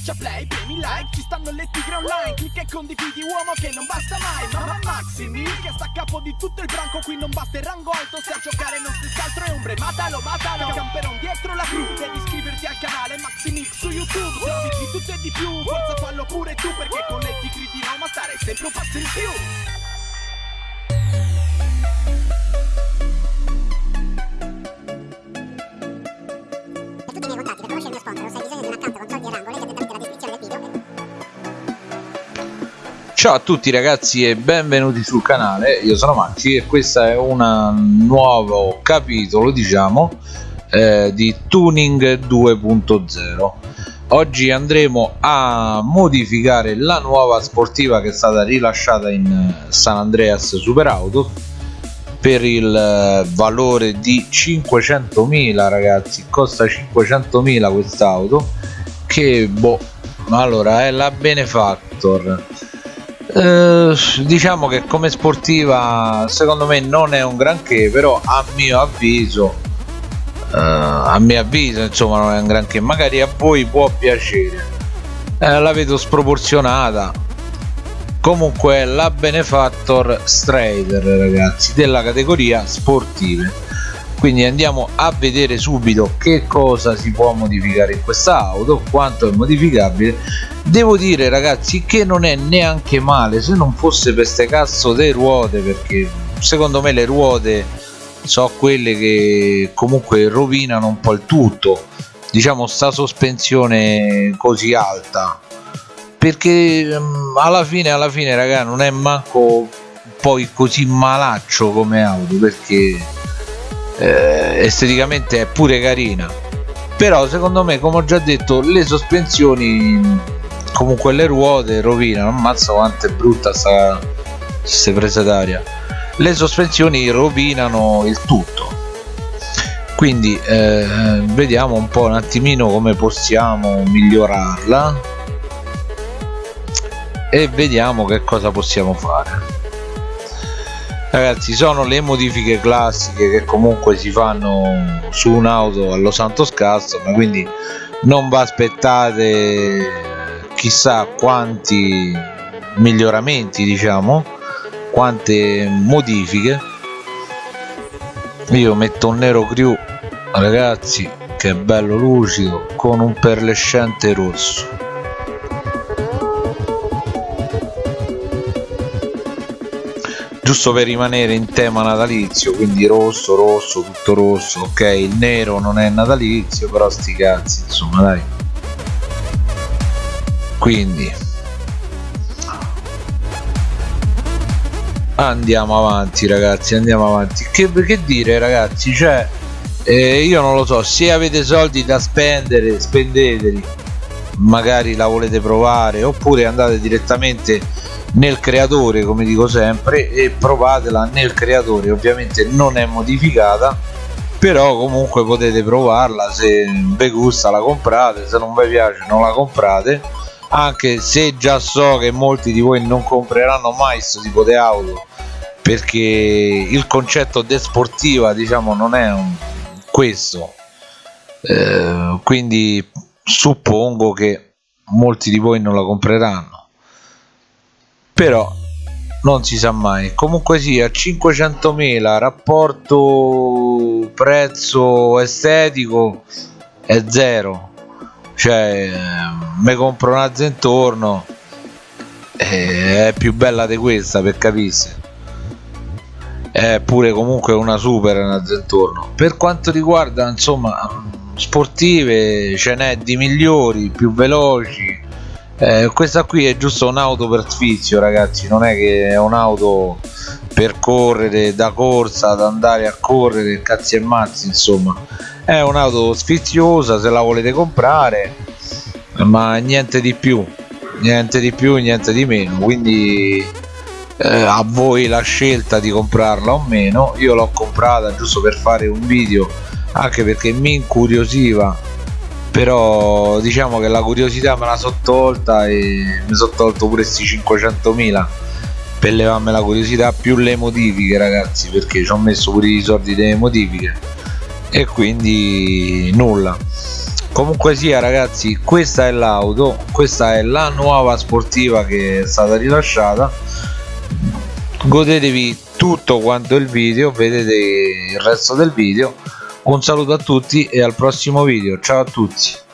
Schiaccia play, premi like, ci stanno le tigre online Clicca e condividi uomo che non basta mai Mamma Maximi che sta a capo di tutto il branco Qui non basta il rango alto se a giocare non stessi altro è ombre Matalo, matalo, camperon dietro la crew Devi iscriverti al canale Maximix su YouTube Servizi di tutto e di più, forza fallo pure tu Perché con le tigre di Roma stare sempre un passo in più Ciao a tutti ragazzi e benvenuti sul canale, io sono Maxi e questo è un nuovo capitolo diciamo eh, di Tuning 2.0 Oggi andremo a modificare la nuova sportiva che è stata rilasciata in San Andreas Super Auto per il eh, valore di 500.000 ragazzi. Costa 500.000 quest'auto che boh allora è la Benefactor eh, diciamo che come sportiva secondo me non è un granché però a mio avviso eh, a mio avviso insomma non è un granché. Magari a voi può piacere. Eh, la vedo sproporzionata. Comunque la Benefactor Strider ragazzi della categoria sportive quindi andiamo a vedere subito che cosa si può modificare in questa auto quanto è modificabile. Devo dire ragazzi che non è neanche male se non fosse per ste cazzo delle ruote perché secondo me le ruote so quelle che comunque rovinano un po' il tutto diciamo sta sospensione così alta. Perché um, alla fine alla fine raga non è manco poi così malaccio come auto perché eh, esteticamente è pure carina. Però secondo me come ho già detto le sospensioni comunque le ruote rovinano ammazza quanto è brutta sta queste prese d'aria. Le sospensioni rovinano il tutto. Quindi eh, vediamo un po' un attimino come possiamo migliorarla e vediamo che cosa possiamo fare ragazzi sono le modifiche classiche che comunque si fanno su un'auto allo Santos Custom quindi non vi aspettate chissà quanti miglioramenti diciamo quante modifiche. Io metto un nero crew ragazzi che bello lucido con un perlescente rosso giusto per rimanere in tema natalizio quindi rosso rosso tutto rosso ok il nero non è natalizio però sti cazzi insomma dai. Quindi. Andiamo avanti ragazzi andiamo avanti. Che, che dire ragazzi cioè eh, io non lo so se avete soldi da spendere spendeteli. Magari la volete provare oppure andate direttamente nel creatore come dico sempre e provatela nel creatore. Ovviamente non è modificata però comunque potete provarla. Se vi gusta la comprate se non vi piace non la comprate. Anche se già so che molti di voi non compreranno mai questo tipo di auto perché il concetto de sportiva diciamo non è un, questo. Eh, quindi suppongo che molti di voi non la compreranno però non si sa mai. Comunque sia 500.000 rapporto prezzo estetico è zero. Cioè mi compro una Zentorno e è più bella di questa per capirsi. È pure comunque una super una Zentorno per quanto riguarda insomma sportive ce n'è di migliori più veloci eh, questa qui è giusto un'auto per sfizio ragazzi non è che è un'auto per correre da corsa ad andare a correre cazzi e mazzi insomma. È un'auto sfiziosa se la volete comprare ma niente di più niente di più niente di meno. Quindi eh, a voi la scelta di comprarla o meno. Io l'ho comprata giusto per fare un video anche perché mi incuriosiva però diciamo che la curiosità me la sono tolta e mi sono tolto pure questi 500.000 per levarmi la curiosità più le modifiche ragazzi perché ci ho messo pure i soldi delle modifiche. E quindi nulla. Comunque sia ragazzi questa è l'auto questa è la nuova sportiva che è stata rilasciata. Godetevi tutto quanto il video vedete il resto del video un saluto a tutti e al prossimo video. Ciao a tutti.